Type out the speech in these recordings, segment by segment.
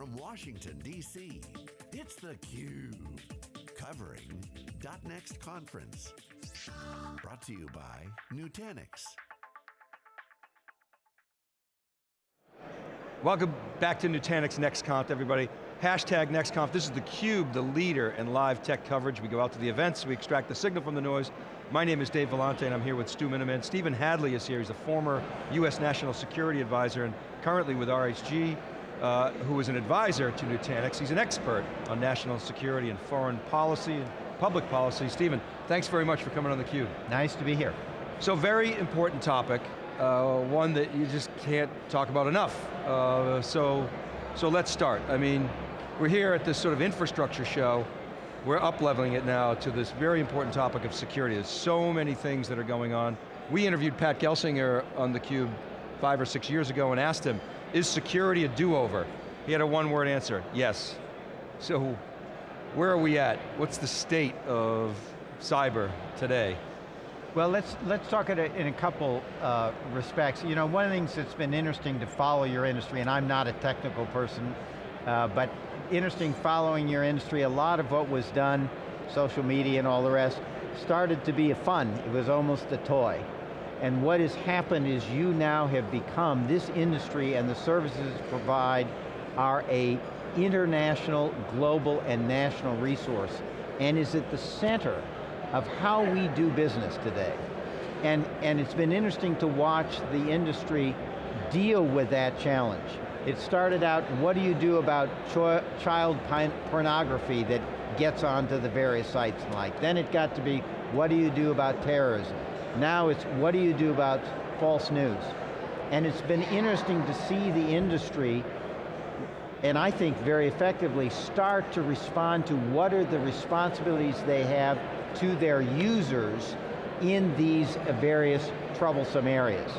from Washington, D.C., it's theCUBE. Covering .next conference. Brought to you by Nutanix. Welcome back to Nutanix NextConf, everybody. Hashtag NextConf, this is theCUBE, the leader in live tech coverage. We go out to the events, we extract the signal from the noise. My name is Dave Vellante and I'm here with Stu Miniman. Stephen Hadley is here, he's a former US National Security Advisor and currently with RHG, uh, who is an advisor to Nutanix. He's an expert on national security and foreign policy and public policy. Stephen, thanks very much for coming on theCUBE. Nice to be here. So very important topic, uh, one that you just can't talk about enough. Uh, so, so let's start. I mean, we're here at this sort of infrastructure show, we're up-leveling it now to this very important topic of security. There's so many things that are going on. We interviewed Pat Gelsinger on theCUBE five or six years ago and asked him, is security a do-over? He had a one-word answer, yes. So, where are we at? What's the state of cyber today? Well, let's, let's talk in a couple uh, respects. You know, one of the things that's been interesting to follow your industry, and I'm not a technical person, uh, but interesting following your industry. A lot of what was done, social media and all the rest, started to be a fun. It was almost a toy. And what has happened is you now have become, this industry and the services provide are a international, global, and national resource, and is at the center of how we do business today. And, and it's been interesting to watch the industry deal with that challenge. It started out, what do you do about child pornography that gets onto the various sites and like. Then it got to be, what do you do about terrorism? Now it's, what do you do about false news? And it's been interesting to see the industry, and I think very effectively, start to respond to what are the responsibilities they have to their users in these various troublesome areas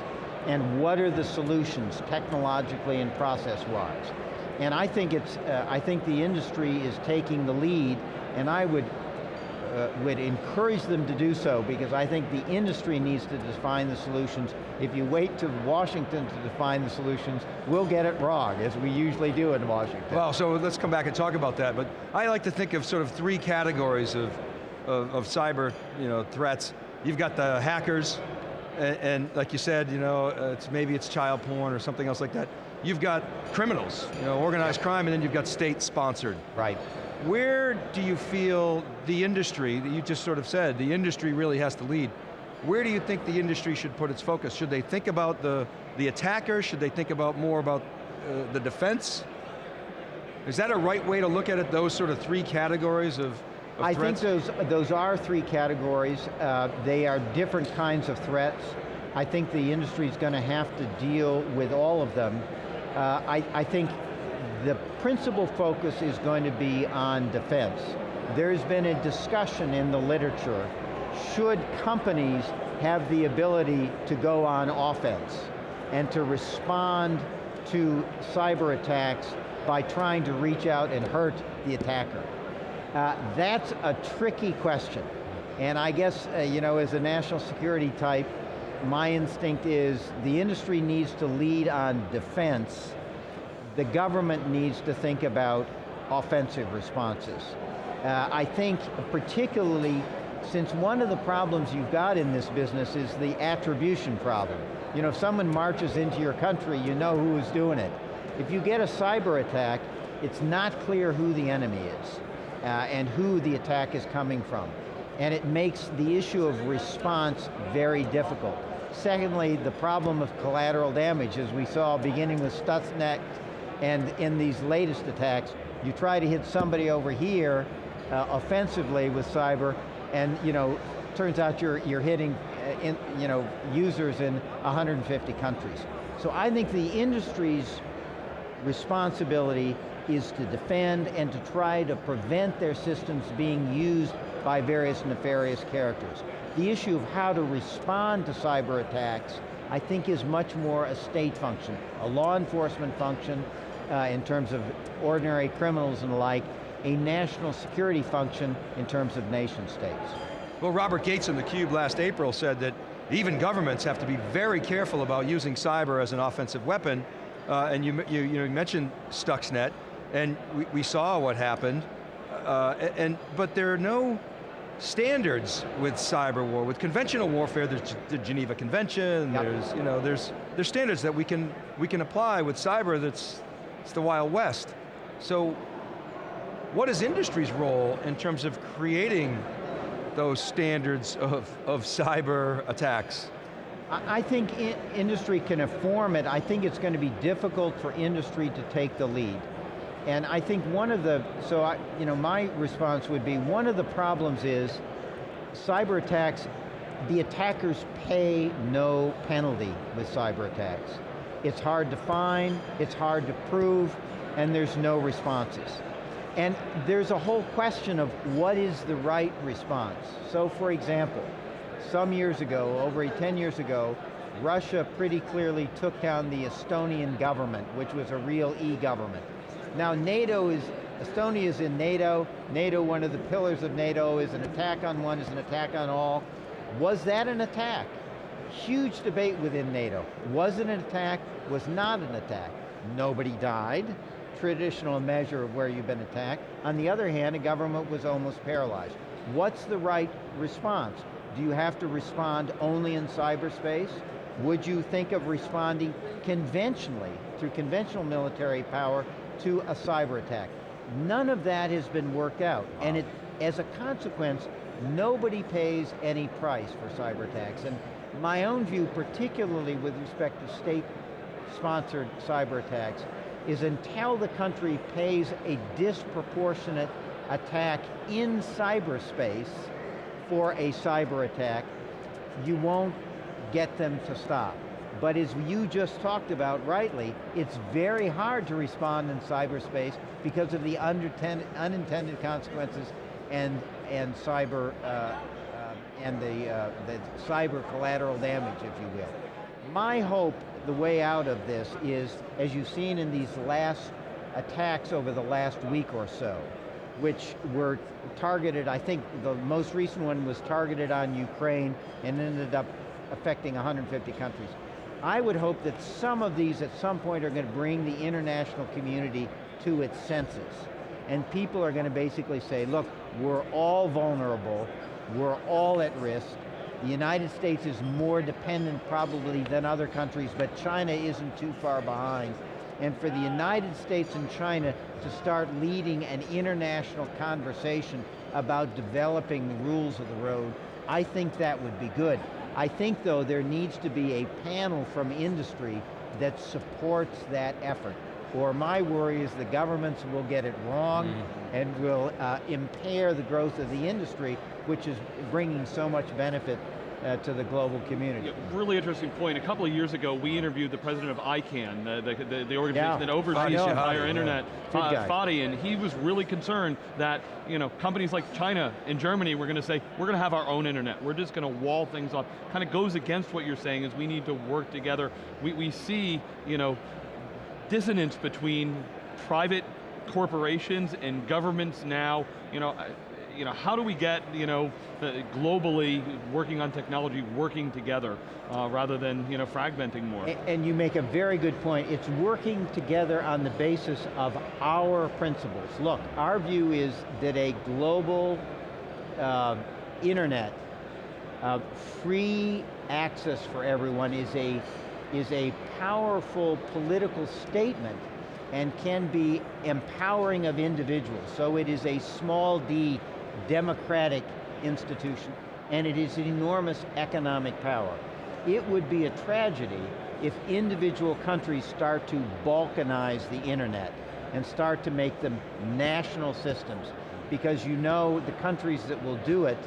and what are the solutions technologically and process-wise. And I think it's, uh, I think the industry is taking the lead and I would, uh, would encourage them to do so because I think the industry needs to define the solutions. If you wait to Washington to define the solutions, we'll get it wrong, as we usually do in Washington. Well, so let's come back and talk about that, but I like to think of sort of three categories of, of, of cyber you know, threats. You've got the hackers, and, and, like you said, you know, uh, it's maybe it's child porn or something else like that. You've got criminals, you know, organized crime, and then you've got state-sponsored. Right. Where do you feel the industry, that you just sort of said, the industry really has to lead. Where do you think the industry should put its focus? Should they think about the, the attacker? Should they think about more about uh, the defense? Is that a right way to look at it, those sort of three categories of, threats? I think those, those are three categories. Uh, they are different kinds of threats. I think the industry is going to have to deal with all of them. Uh, I, I think the principal focus is going to be on defense. There's been a discussion in the literature, should companies have the ability to go on offense and to respond to cyber attacks by trying to reach out and hurt the attacker. Uh, that's a tricky question. And I guess, uh, you know, as a national security type, my instinct is the industry needs to lead on defense. The government needs to think about offensive responses. Uh, I think particularly since one of the problems you've got in this business is the attribution problem. You know, if someone marches into your country, you know who is doing it. If you get a cyber attack, it's not clear who the enemy is uh, and who the attack is coming from. And it makes the issue of response very difficult. Secondly, the problem of collateral damage, as we saw beginning with Stuxnet and in these latest attacks, you try to hit somebody over here uh, offensively with cyber, and you know, turns out you're, you're hitting uh, in, you know, users in 150 countries. So I think the industry's responsibility is to defend and to try to prevent their systems being used by various nefarious characters. The issue of how to respond to cyber attacks, I think is much more a state function, a law enforcement function uh, in terms of ordinary criminals and the like, a national security function in terms of nation states. Well, Robert Gates in theCUBE last April said that even governments have to be very careful about using cyber as an offensive weapon, uh, and you, you, you, you mentioned Stuxnet, And we, we saw what happened, uh, and, but there are no standards with cyber war. With conventional warfare, there's the Geneva Convention, Yep. there's, you know, there's, there's standards that we can, we can apply with cyber that's, it's the Wild West. So, what is industry's role in terms of creating those standards of, of cyber attacks? I think i- industry can inform it. I think it's going to be difficult for industry to take the lead. And I think one of the, so I, you know, my response would be, one of the problems is cyber attacks, the attackers pay no penalty with cyber attacks. It's hard to find, it's hard to prove, and there's no responses. And there's a whole question of what is the right response. So for example, some years ago, over 10 years ago, Russia pretty clearly took down the Estonian government, which was a real e-government. Now NATO is, Estonia is in NATO, NATO, one of the pillars of NATO is an attack on one is an attack on all. Was that an attack? Huge debate within NATO. Was it an attack? Was not an attack. Nobody died. Traditional measure of where you've been attacked. On the other hand, a government was almost paralyzed. What's the right response? Do you have to respond only in cyberspace? Would you think of responding conventionally, through conventional military power, to a cyber attack? None of that has been worked out, and it, as a consequence, nobody pays any price for cyber attacks. And my own view, particularly with respect to state-sponsored cyber attacks, is until the country pays a disproportionate attack in cyberspace for a cyber attack, you won't get them to stop. But as you just talked about rightly, it's very hard to respond in cyberspace because of the unintended, unintended consequences and, and cyber, uh, and the, uh, the cyber collateral damage, if you will. My hope, the way out of this is, as you've seen in these last attacks over the last week or so, which were targeted, I think the most recent one was targeted on Ukraine and ended up affecting 150 countries. I would hope that some of these at some point are going to bring the international community to its senses. And people are going to basically say, look, we're all vulnerable, we're all at risk, the United States is more dependent probably than other countries, but China isn't too far behind. And for the United States and China to start leading an international conversation about developing the rules of the road, I think that would be good. I think though there needs to be a panel from industry that supports that effort. Or my worry is the governments will get it wrong and will uh, impair the growth of the industry, which is bringing so much benefit uh, to the global community. Yeah, really interesting point. A couple of years ago, we interviewed the president of ICANN, uh, the, the, the organization Yeah. that oversees the entire internet, Good uh. Fadi, and he was really concerned that you know companies like China and Germany were going to say, we're going to have our own internet. We're just going to wall things off. Kind of goes against what you're saying is we need to work together. We, we see, you know, dissonance between private corporations and governments now, you know, uh, you know, how do we get, you know, globally working on technology, working together, uh, rather than, you know, fragmenting more? A- And you make a very good point. It's working together on the basis of our principles. Look, our view is that a global uh, internet, uh, free access for everyone is a, is a powerful political statement and can be empowering of individuals. So it is a small d democratic institution and it is enormous economic power. It would be a tragedy if individual countries start to balkanize the internet and start to make them national systems because you know the countries that will do it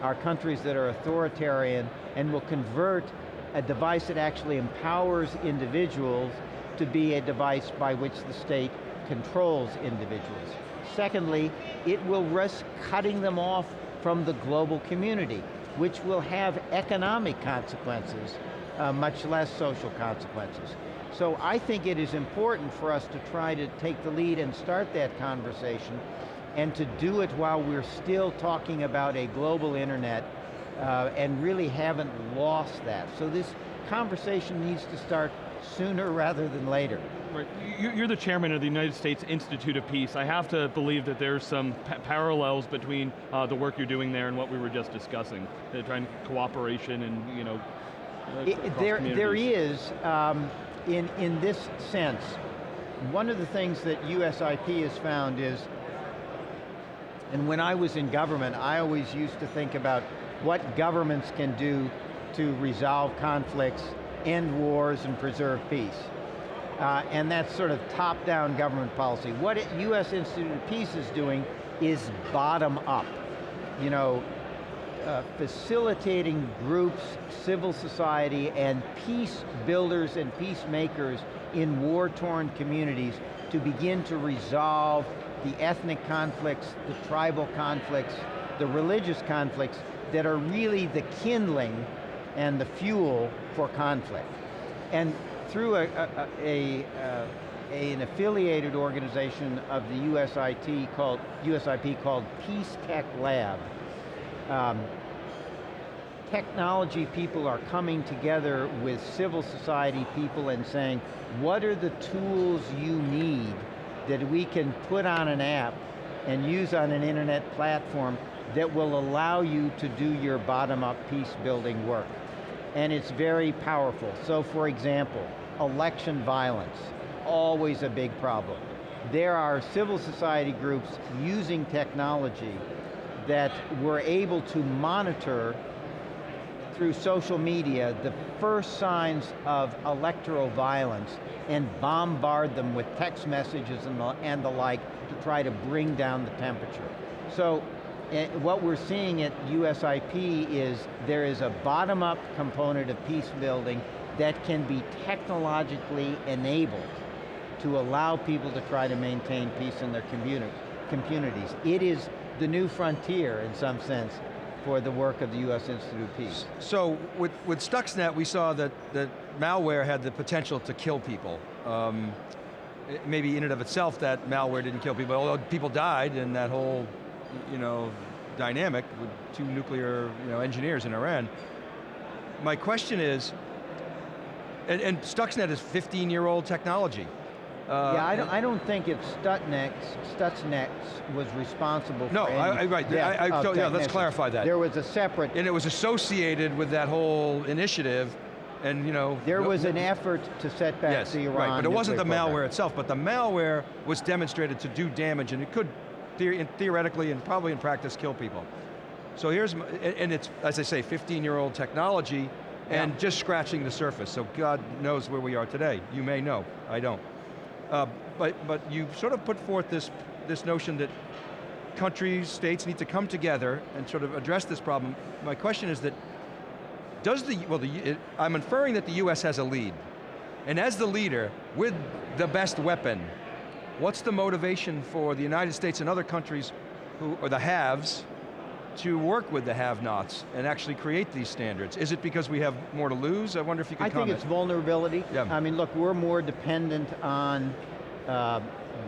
are countries that are authoritarian and will convert a device that actually empowers individuals to be a device by which the state controls individuals. Secondly, it will risk cutting them off from the global community, which will have economic consequences, uh, much less social consequences. So I think it is important for us to try to take the lead and start that conversation and to do it while we're still talking about a global internet uh, and really haven't lost that. So this conversation needs to start sooner rather than later. Right. You- You're the chairman of the United States Institute of Peace. I have to believe that there's some pa- parallels between uh, the work you're doing there and what we were just discussing, uh, trying cooperation and you know. uh, It- there, there is, um, in, in this sense, one of the things that USIP has found is, and when I was in government, I always used to think about what governments can do to resolve conflicts, end wars, and preserve peace. Uh, and that's sort of top-down government policy. What US Institute of Peace is doing is bottom up. You know, uh, facilitating groups, civil society, and peace builders and peacemakers in war-torn communities to begin to resolve the ethnic conflicts, the tribal conflicts, the religious conflicts that are really the kindling and the fuel for conflict. And through a, a, a, uh, a- an affiliated organization of the USIT called, USIP called Peace Tech Lab, um, technology people are coming together with civil society people and saying, what are the tools you need that we can put on an app and use on an internet platform that will allow you to do your bottom-up peace building work. And it's very powerful. So for example, election violence, always a big problem. There are civil society groups using technology that were able to monitor through social media the first signs of electoral violence and bombard them with text messages and the, and the like to try to bring down the temperature. So eh, what we're seeing at USIP is there is a bottom-up component of peace building that can be technologically enabled to allow people to try to maintain peace in their communi- communities. It is the new frontier, in some sense, for the work of the U.S. Institute of Peace. So with, with Stuxnet, we saw that, that malware had the potential to kill people. Um, maybe in and of itself that malware didn't kill people, although people died in that whole, you know, dynamic with two nuclear you know, engineers in Iran. My question is, and, and Stuxnet is 15 year old technology. Uh, yeah, I don't, I don't think it's Stuxnet, Stuxnet was responsible No, for I- any I- right, death I- I- yeah, let's clarify that. There was a separate, and it was associated with that whole initiative, and you know. there no- was an effort to set back Yes, the Iran right, but it wasn't the malware program. itself, but the malware was demonstrated to do damage and it could the- theoretically and probably in practice kill people. So here's, and it's, as I say, 15 year old technology and Yeah. just scratching the surface, so God knows where we are today. You may know, I don't. Uh, but, but you sort of put forth this, this notion that countries, states need to come together and sort of address this problem. My question is that, does the, well, the, I'm inferring that the US has a lead. And as the leader, with the best weapon, what's the motivation for the United States and other countries, who, or the haves, to work with the have-nots and actually create these standards? Is it because we have more to lose? I wonder if you could I comment. think it's vulnerability. Yeah. I mean, look, we're more dependent on uh,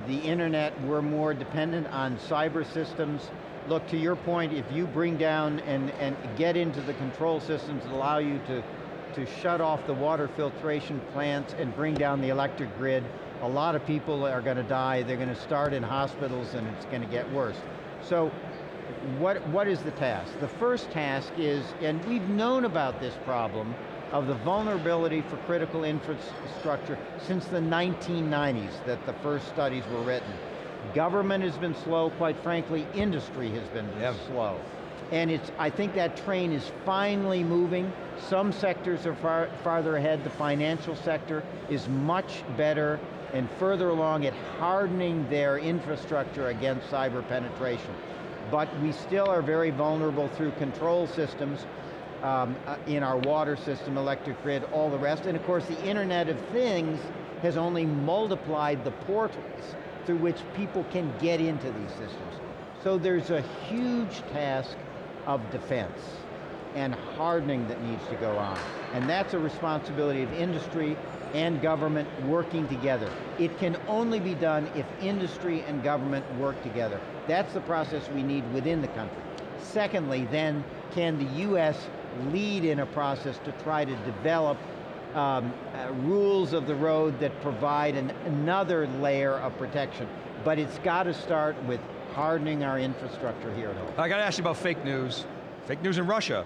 the internet, we're more dependent on cyber systems. Look, to your point, if you bring down and, and get into the control systems that allow you to, to shut off the water filtration plants and bring down the electric grid, a lot of people are going to die, they're going to start in hospitals and it's going to get worse. So what, what is the task? The first task is, and we've known about this problem of the vulnerability for critical infrastructure since the 1990s that the first studies were written. Government has been slow, quite frankly, industry has been Yeah. slow. And it's, I think that train is finally moving. Some sectors are far, farther ahead. The financial sector is much better and further along at hardening their infrastructure against cyber penetration. But we still are very vulnerable through control systems um, uh, in our water system, electric grid, all the rest. And of course the Internet of Things has only multiplied the portals through which people can get into these systems. So there's a huge task of defense and hardening that needs to go on. And that's a responsibility of industry and government working together. It can only be done if industry and government work together. That's the process we need within the country. Secondly, then, can the US lead in a process to try to develop um, uh, rules of the road that provide an, another layer of protection. But it's got to start with hardening our infrastructure here at home. I got to ask you about fake news. Fake news in Russia.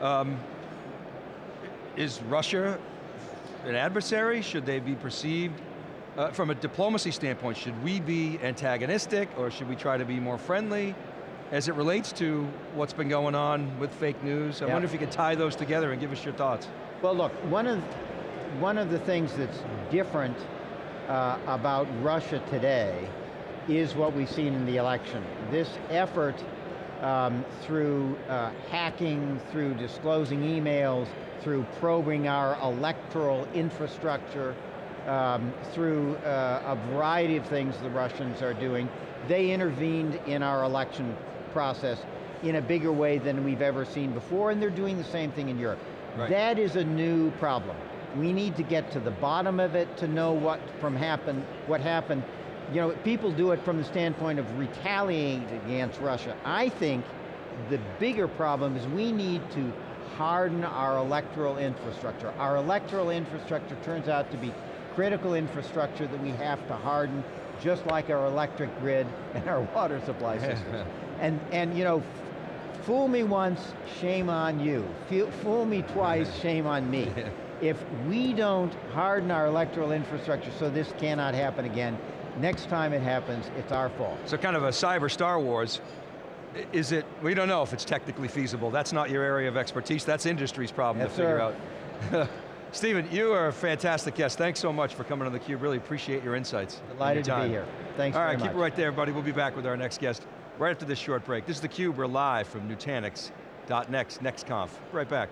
Um, is Russia an adversary? Should they be perceived, uh, from a diplomacy standpoint, should we be antagonistic or should we try to be more friendly? As it relates to what's been going on with fake news, I Yeah. wonder if you could tie those together and give us your thoughts. Well look, one of, one of the things that's different uh, about Russia today is what we've seen in the election. This effort um, through uh, hacking, through disclosing emails, through probing our electoral infrastructure, um, through uh, a variety of things the Russians are doing, they intervened in our election process in a bigger way than we've ever seen before, and they're doing the same thing in Europe. Right. That is a new problem. We need to get to the bottom of it to know what from happened, what happened. You know, people do it from the standpoint of retaliating against Russia. I think the bigger problem is we need to harden our electoral infrastructure. Our electoral infrastructure turns out to be critical infrastructure that we have to harden, just like our electric grid and our water supply systems. and, and you know, fool me once, shame on you. Fool me twice, shame on me. If we don't harden our electoral infrastructure so this cannot happen again, next time it happens, it's our fault. So kind of a cyber Star Wars. Is it, we don't know if it's technically feasible. That's not your area of expertise. That's industry's problem Yes, to figure sir. out. Stephen, you are a fantastic guest. Thanks so much for coming on theCUBE. Really appreciate your insights. and your Delighted to be here. Thanks All right, keep much. it right there, everybody. We'll be back with our next guest right after this short break. This is theCUBE, we're live from Nutanix.next, NextConf. Right back.